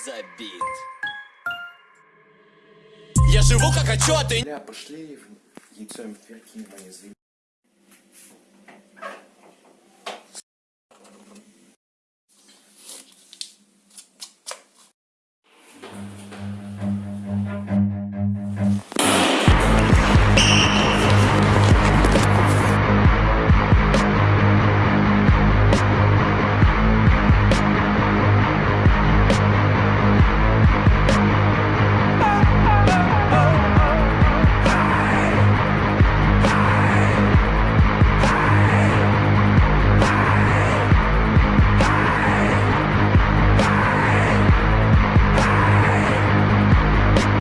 без обид Я живу как хочу, а ты Бля, пошли в яйцо МФ, кинь мои